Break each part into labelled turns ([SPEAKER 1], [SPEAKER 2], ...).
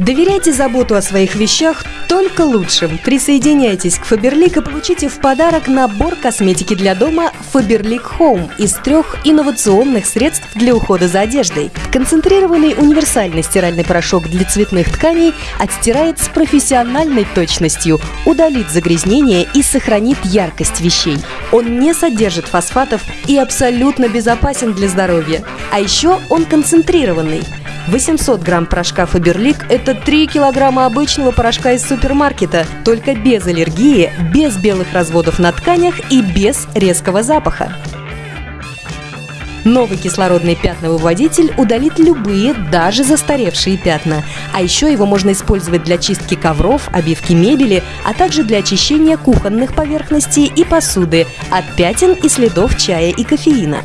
[SPEAKER 1] Доверяйте заботу о своих вещах только лучшим. Присоединяйтесь к Faberlic и получите в подарок набор косметики для дома Faberlic Home из трех инновационных средств для ухода за одеждой. Концентрированный универсальный стиральный порошок для цветных тканей отстирает с профессиональной точностью, удалит загрязнение и сохранит яркость вещей. Он не содержит фосфатов и абсолютно безопасен для здоровья. А еще он концентрированный. 800 грамм порошка Фаберлик – это 3 килограмма обычного порошка из супермаркета, только без аллергии, без белых разводов на тканях и без резкого запаха. Новый кислородный пятновыводитель удалит любые, даже застаревшие пятна. А еще его можно использовать для чистки ковров, обивки мебели, а также для очищения кухонных поверхностей и посуды от пятен и следов чая и кофеина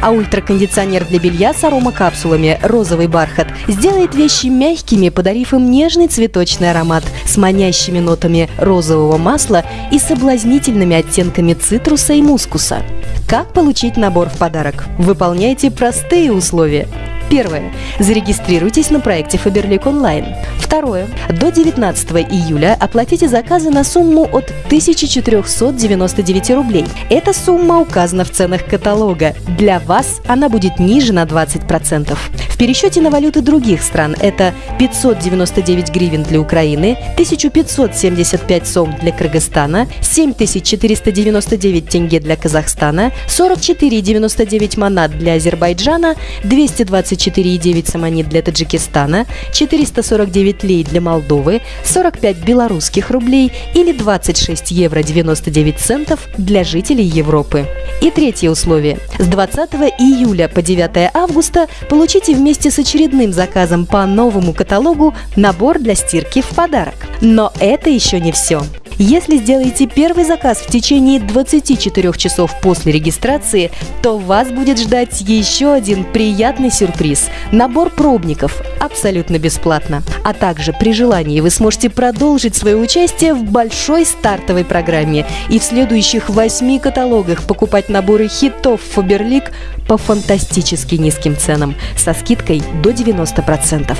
[SPEAKER 1] а ультракондиционер для белья с аромакапсулами «Розовый бархат» сделает вещи мягкими, подарив им нежный цветочный аромат с манящими нотами розового масла и соблазнительными оттенками цитруса и мускуса. Как получить набор в подарок? Выполняйте простые условия. Первое. Зарегистрируйтесь на проекте Faberlic Online. Второе. До 19 июля оплатите заказы на сумму от 1499 рублей. Эта сумма указана в ценах каталога. Для вас она будет ниже на 20%. Пересчете на валюты других стран это 599 гривен для Украины, 1575 сом для Кыргызстана, 7499 тенге для Казахстана, 44,99 манат для Азербайджана, 220 24,9 самонит для Таджикистана, 449 лей для Молдовы, 45 белорусских рублей или 26 евро 99 центов для жителей Европы. И третье условие. С 20 июля по 9 августа получите вместе с очередным заказом по новому каталогу набор для стирки в подарок. Но это еще не все. Если сделаете первый заказ в течение 24 часов после регистрации, то вас будет ждать еще один приятный сюрприз – набор пробников абсолютно бесплатно. А также при желании вы сможете продолжить свое участие в большой стартовой программе и в следующих восьми каталогах покупать наборы хитов Фаберлик по фантастически низким ценам со скидкой до 90%.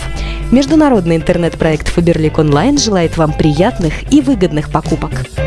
[SPEAKER 1] Международный интернет-проект Фаберлик Онлайн желает вам приятных и выгодных покупок. закупок.